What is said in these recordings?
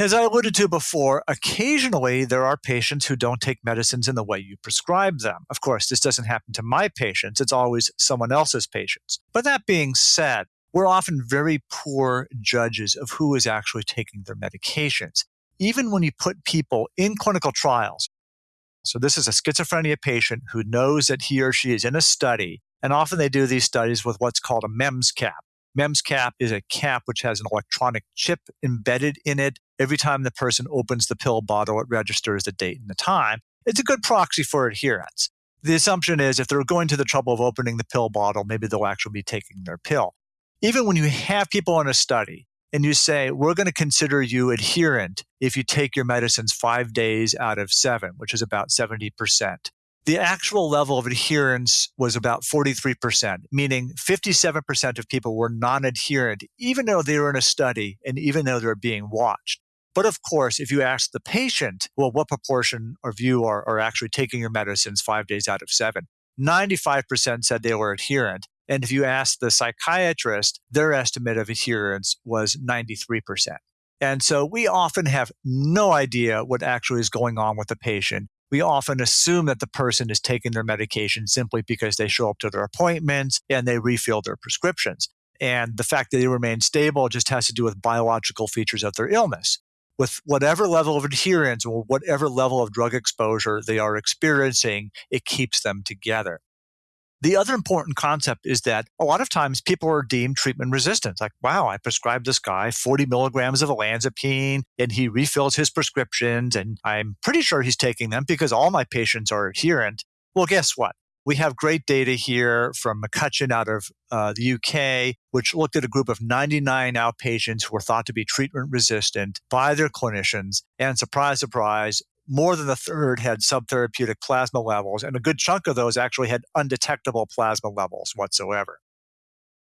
As I alluded to before, occasionally there are patients who don't take medicines in the way you prescribe them. Of course, this doesn't happen to my patients, it's always someone else's patients. But that being said, we're often very poor judges of who is actually taking their medications. Even when you put people in clinical trials, so this is a schizophrenia patient who knows that he or she is in a study, and often they do these studies with what's called a MEMS cap. MEMS cap is a cap which has an electronic chip embedded in it. Every time the person opens the pill bottle, it registers the date and the time. It's a good proxy for adherence. The assumption is if they're going to the trouble of opening the pill bottle, maybe they'll actually be taking their pill. Even when you have people in a study and you say, we're going to consider you adherent if you take your medicines five days out of seven, which is about 70% the actual level of adherence was about 43%, meaning 57% of people were non adherent, even though they were in a study and even though they're being watched. But of course, if you ask the patient, well, what proportion of you are, are actually taking your medicines five days out of seven? 95% said they were adherent. And if you ask the psychiatrist, their estimate of adherence was 93%. And so we often have no idea what actually is going on with the patient we often assume that the person is taking their medication simply because they show up to their appointments and they refill their prescriptions. And the fact that they remain stable just has to do with biological features of their illness. With whatever level of adherence or whatever level of drug exposure they are experiencing, it keeps them together. The other important concept is that a lot of times people are deemed treatment resistant. Like, wow, I prescribed this guy 40 milligrams of olanzapine and he refills his prescriptions and I'm pretty sure he's taking them because all my patients are adherent. Well, guess what? We have great data here from McCutcheon out of uh, the UK, which looked at a group of 99 outpatients who were thought to be treatment resistant by their clinicians. And surprise, surprise, more than a third had subtherapeutic plasma levels, and a good chunk of those actually had undetectable plasma levels whatsoever.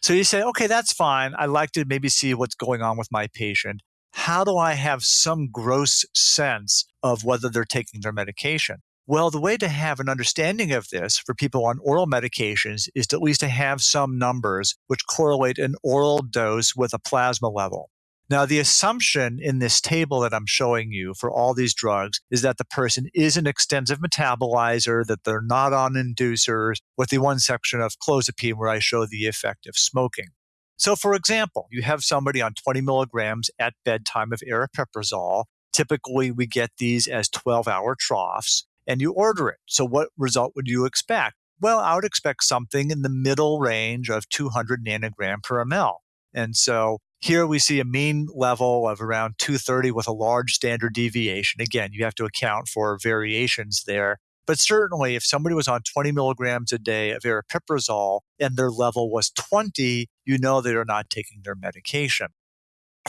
So you say, okay, that's fine. I'd like to maybe see what's going on with my patient. How do I have some gross sense of whether they're taking their medication? Well, the way to have an understanding of this for people on oral medications is to at least to have some numbers which correlate an oral dose with a plasma level. Now, the assumption in this table that I'm showing you for all these drugs is that the person is an extensive metabolizer, that they're not on inducers, with the one section of clozapine where I show the effect of smoking. So, for example, you have somebody on 20 milligrams at bedtime of aripiprazole. Typically, we get these as 12 hour troughs, and you order it. So, what result would you expect? Well, I would expect something in the middle range of 200 nanogram per ml. And so here we see a mean level of around 230 with a large standard deviation. Again, you have to account for variations there. But certainly, if somebody was on 20 milligrams a day of aripiprazole and their level was 20, you know they are not taking their medication.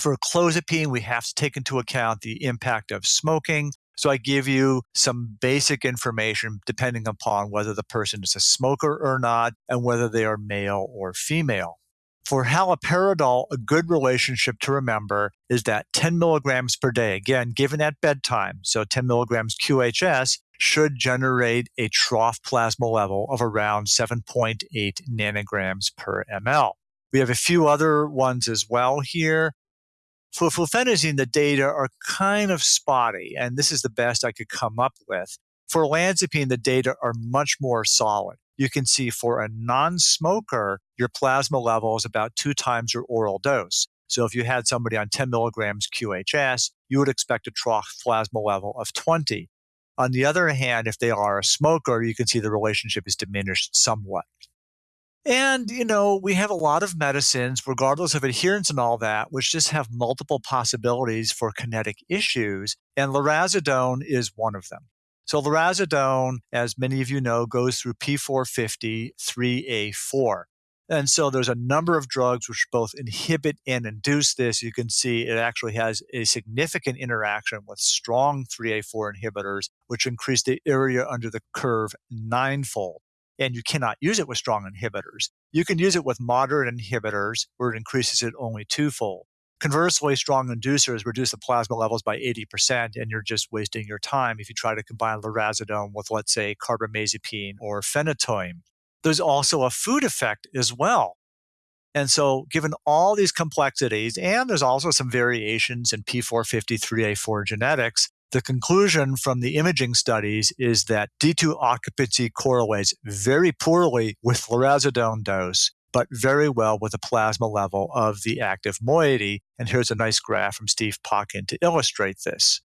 For clozapine, we have to take into account the impact of smoking. So I give you some basic information depending upon whether the person is a smoker or not and whether they are male or female. For haloperidol, a good relationship to remember is that 10 milligrams per day, again, given at bedtime, so 10 milligrams QHS, should generate a trough plasma level of around 7.8 nanograms per ml. We have a few other ones as well here. For fluphenazine, the data are kind of spotty, and this is the best I could come up with. For olanzapine, the data are much more solid you can see for a non smoker, your plasma level is about two times your oral dose. So if you had somebody on 10 milligrams QHS, you would expect a trough plasma level of 20. On the other hand, if they are a smoker, you can see the relationship is diminished somewhat. And, you know, we have a lot of medicines, regardless of adherence and all that, which just have multiple possibilities for kinetic issues. And lurasidone is one of them. So lurasidone, as many of you know, goes through P450 3A4. And so there's a number of drugs which both inhibit and induce this. You can see it actually has a significant interaction with strong 3A4 inhibitors, which increase the area under the curve ninefold. And you cannot use it with strong inhibitors. You can use it with moderate inhibitors, where it increases it only twofold. Conversely, strong inducers reduce the plasma levels by 80%, and you're just wasting your time if you try to combine lurasidone with, let's say, carbamazepine or phenytoin. There's also a food effect as well. And so, given all these complexities, and there's also some variations in P450 3A4 genetics, the conclusion from the imaging studies is that D2 occupancy correlates very poorly with lurasidone dose, but very well with the plasma level of the active moiety. And here's a nice graph from Steve Potkin to illustrate this.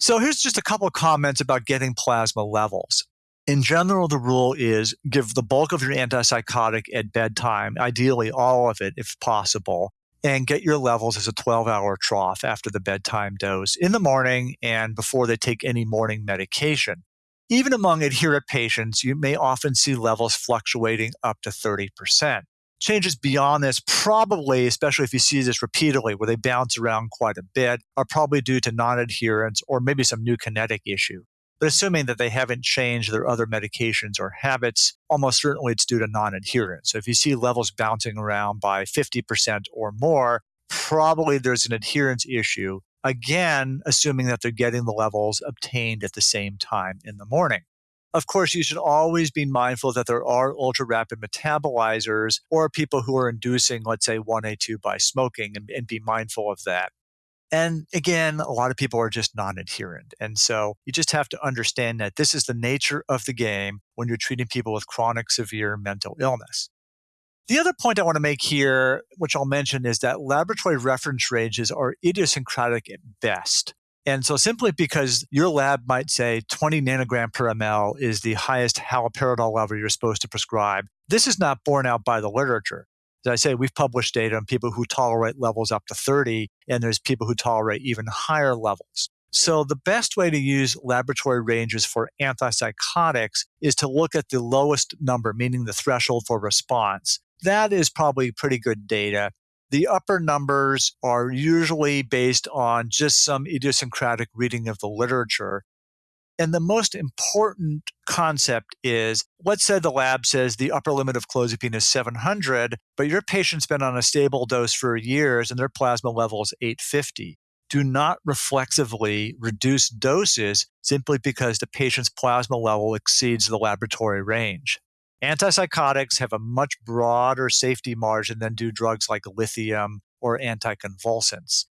So here's just a couple of comments about getting plasma levels. In general, the rule is give the bulk of your antipsychotic at bedtime, ideally all of it if possible, and get your levels as a 12 hour trough after the bedtime dose in the morning and before they take any morning medication. Even among adherent patients, you may often see levels fluctuating up to 30%. Changes beyond this, probably, especially if you see this repeatedly, where they bounce around quite a bit, are probably due to non adherence or maybe some new kinetic issue. But assuming that they haven't changed their other medications or habits, almost certainly it's due to non adherence. So if you see levels bouncing around by 50% or more, probably there's an adherence issue. Again, assuming that they're getting the levels obtained at the same time in the morning. Of course, you should always be mindful that there are ultra rapid metabolizers or people who are inducing, let's say, 1A2 by smoking and, and be mindful of that. And again, a lot of people are just non adherent. And so you just have to understand that this is the nature of the game when you're treating people with chronic severe mental illness. The other point I want to make here, which I'll mention, is that laboratory reference ranges are idiosyncratic at best. And so, simply because your lab might say 20 nanogram per ml is the highest haloperidol level you're supposed to prescribe, this is not borne out by the literature. As I say, we've published data on people who tolerate levels up to 30, and there's people who tolerate even higher levels. So, the best way to use laboratory ranges for antipsychotics is to look at the lowest number, meaning the threshold for response. That is probably pretty good data. The upper numbers are usually based on just some idiosyncratic reading of the literature. And the most important concept is let's say the lab says the upper limit of clozapine is 700, but your patient's been on a stable dose for years and their plasma level is 850. Do not reflexively reduce doses simply because the patient's plasma level exceeds the laboratory range. Antipsychotics have a much broader safety margin than do drugs like lithium or anticonvulsants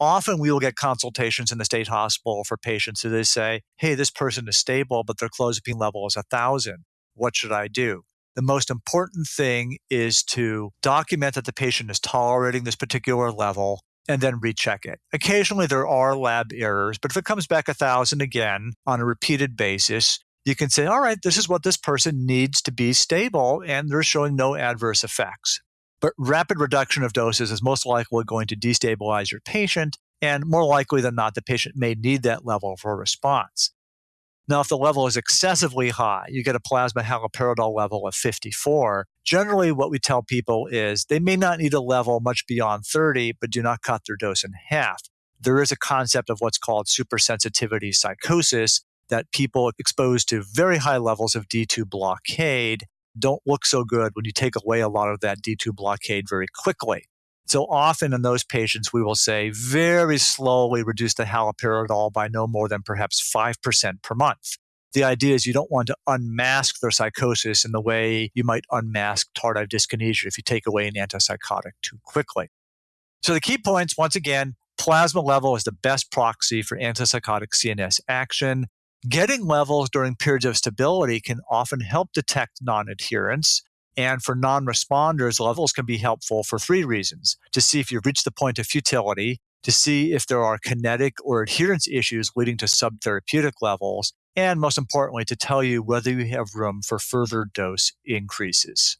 often we will get consultations in the state hospital for patients who they say, hey, this person is stable, but their clozapine level is 1,000. What should I do? The most important thing is to document that the patient is tolerating this particular level and then recheck it. Occasionally there are lab errors, but if it comes back 1,000 again on a repeated basis, you can say, all right, this is what this person needs to be stable, and they're showing no adverse effects. But rapid reduction of doses is most likely going to destabilize your patient, and more likely than not, the patient may need that level for response. Now, if the level is excessively high, you get a plasma haloperidol level of 54. Generally, what we tell people is they may not need a level much beyond 30, but do not cut their dose in half. There is a concept of what's called supersensitivity psychosis that people exposed to very high levels of D2 blockade don't look so good when you take away a lot of that D2 blockade very quickly. So often in those patients, we will say very slowly reduce the haloperidol by no more than perhaps 5% per month. The idea is you don't want to unmask their psychosis in the way you might unmask tardive dyskinesia if you take away an antipsychotic too quickly. So the key points, once again, plasma level is the best proxy for antipsychotic CNS action. Getting levels during periods of stability can often help detect non adherence. And for non responders, levels can be helpful for three reasons to see if you've reached the point of futility, to see if there are kinetic or adherence issues leading to subtherapeutic levels, and most importantly, to tell you whether you have room for further dose increases.